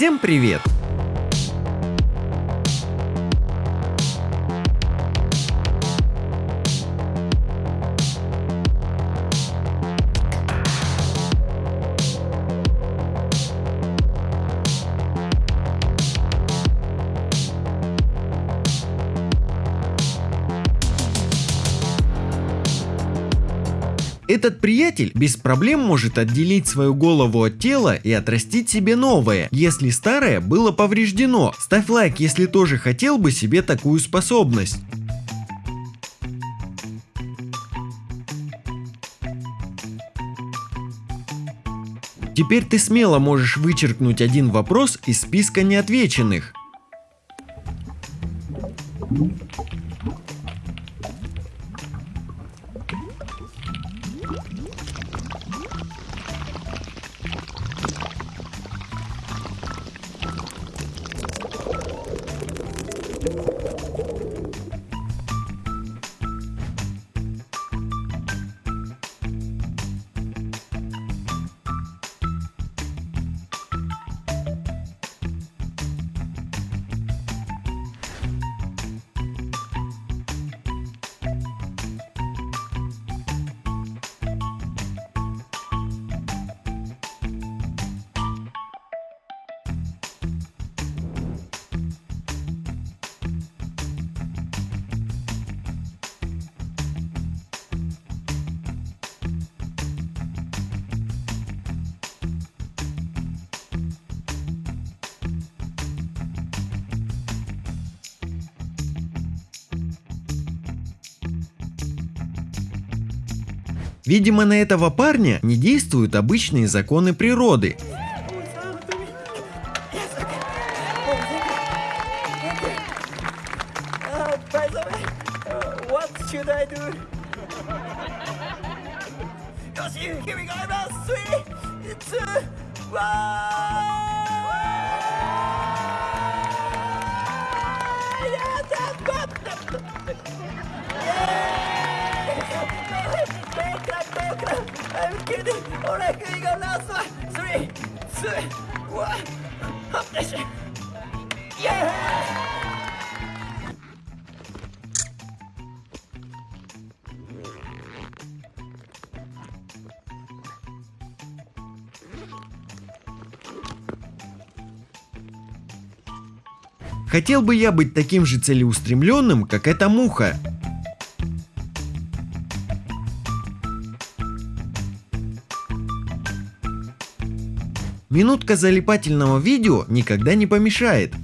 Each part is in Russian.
Всем привет! Этот приятель без проблем может отделить свою голову от тела и отрастить себе новое, если старое было повреждено. Ставь лайк, если тоже хотел бы себе такую способность. Теперь ты смело можешь вычеркнуть один вопрос из списка неотвеченных. Видимо, на этого парня не действуют обычные законы природы. Uh, I'm kidding! Alright, here we go, last one! Three, two, one! Up this! Yeah! Хотел бы я быть таким же целеустремленным, как эта муха. Минутка залипательного видео никогда не помешает.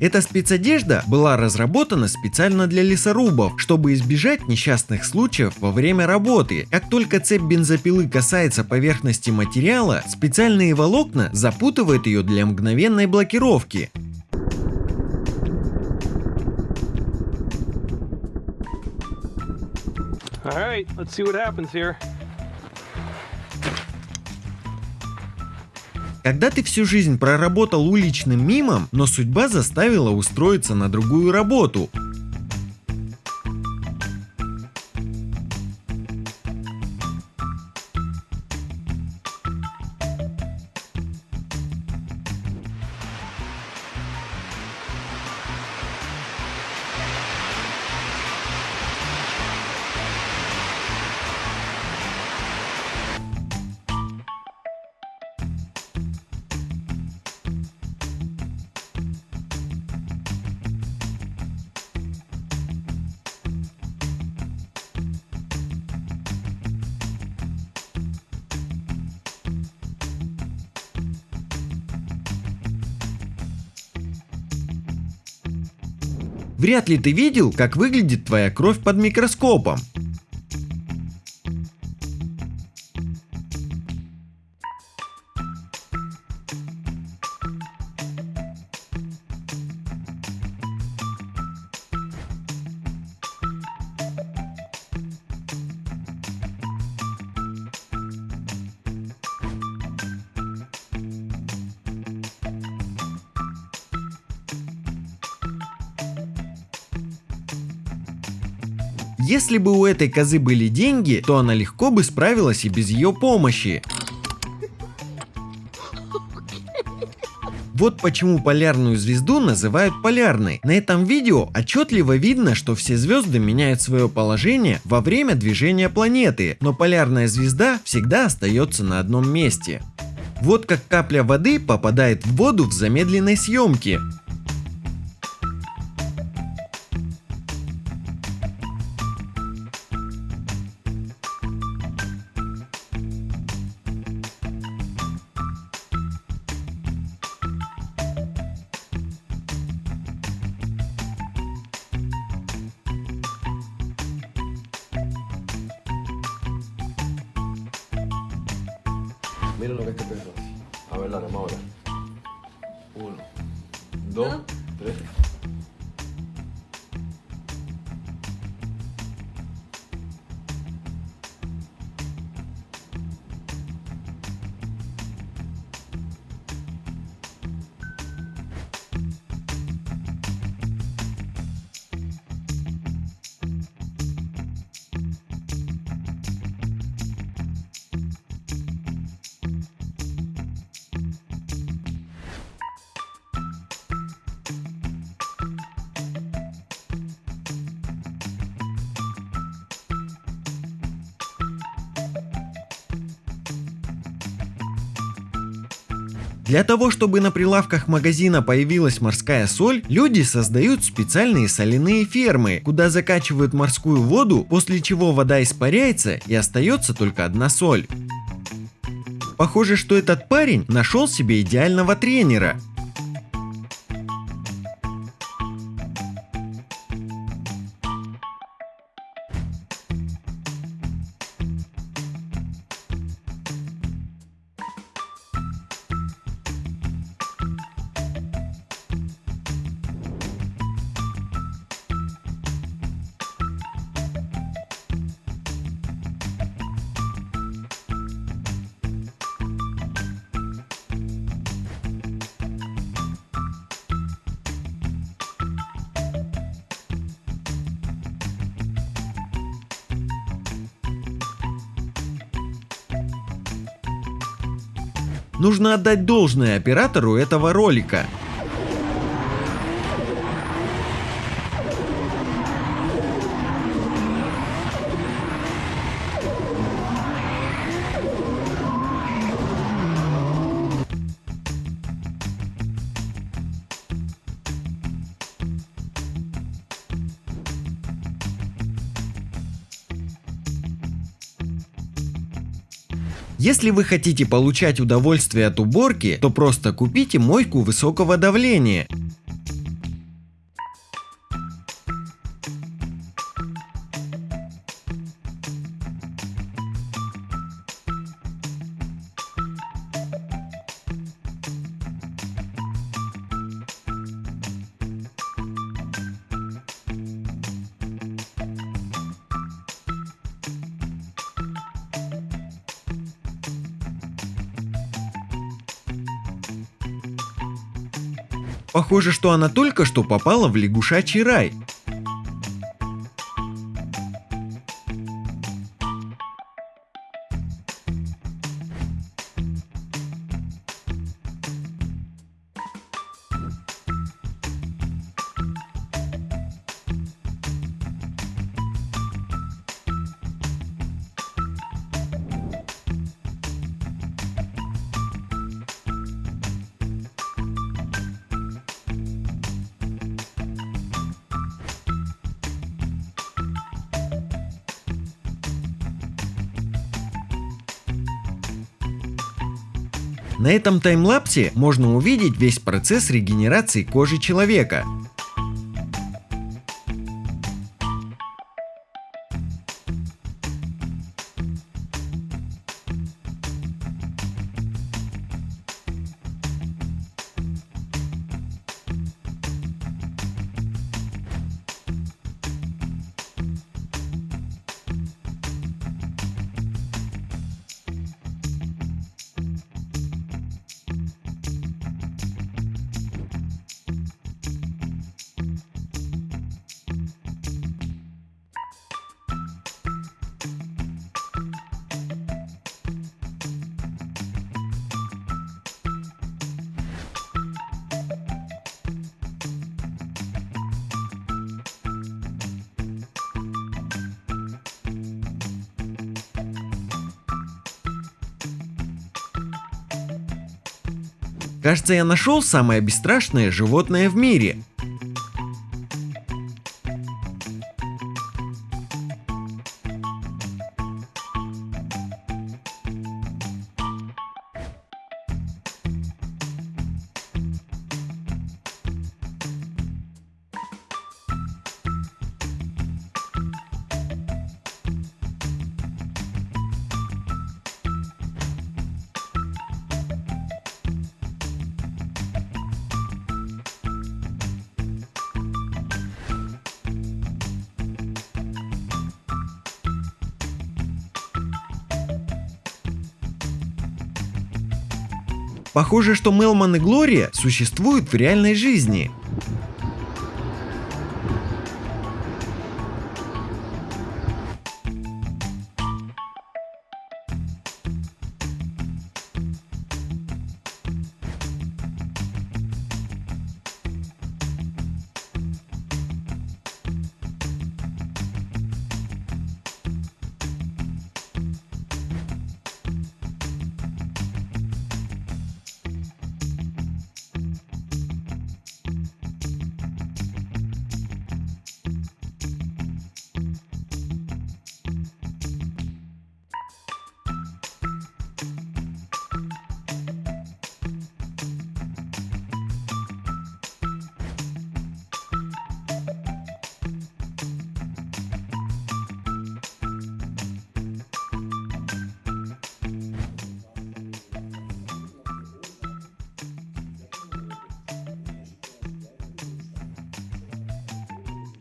Эта спецодежда была разработана специально для лесорубов, чтобы избежать несчастных случаев во время работы. Как только цепь бензопилы касается поверхности материала, специальные волокна запутывают ее для мгновенной блокировки. All right, let's see what happens here. Когда ты всю жизнь проработал уличным мимом, но судьба заставила устроиться на другую работу. Вряд ли ты видел, как выглядит твоя кровь под микроскопом. Если бы у этой козы были деньги, то она легко бы справилась и без ее помощи. Вот почему полярную звезду называют полярной. На этом видео отчетливо видно, что все звезды меняют свое положение во время движения планеты, но полярная звезда всегда остается на одном месте. Вот как капля воды попадает в воду в замедленной съемке. Miren lo que este hace. A ver, la ahora. Uno, dos, tres. Для того, чтобы на прилавках магазина появилась морская соль, люди создают специальные соляные фермы, куда закачивают морскую воду, после чего вода испаряется и остается только одна соль. Похоже, что этот парень нашел себе идеального тренера. Нужно отдать должное оператору этого ролика. Если вы хотите получать удовольствие от уборки, то просто купите мойку высокого давления. Похоже, что она только что попала в лягушачий рай. На этом таймлапсе можно увидеть весь процесс регенерации кожи человека. Кажется, я нашел самое бесстрашное животное в мире. Похоже, что Мелман и Глория существуют в реальной жизни.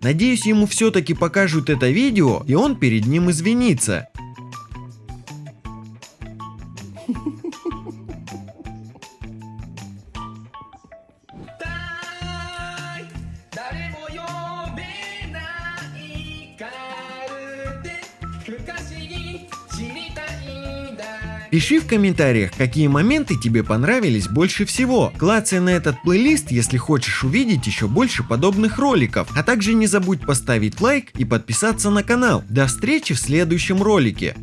Надеюсь, ему все-таки покажут это видео, и он перед ним извинится. Пиши в комментариях, какие моменты тебе понравились больше всего. Клацай на этот плейлист, если хочешь увидеть еще больше подобных роликов. А также не забудь поставить лайк и подписаться на канал. До встречи в следующем ролике.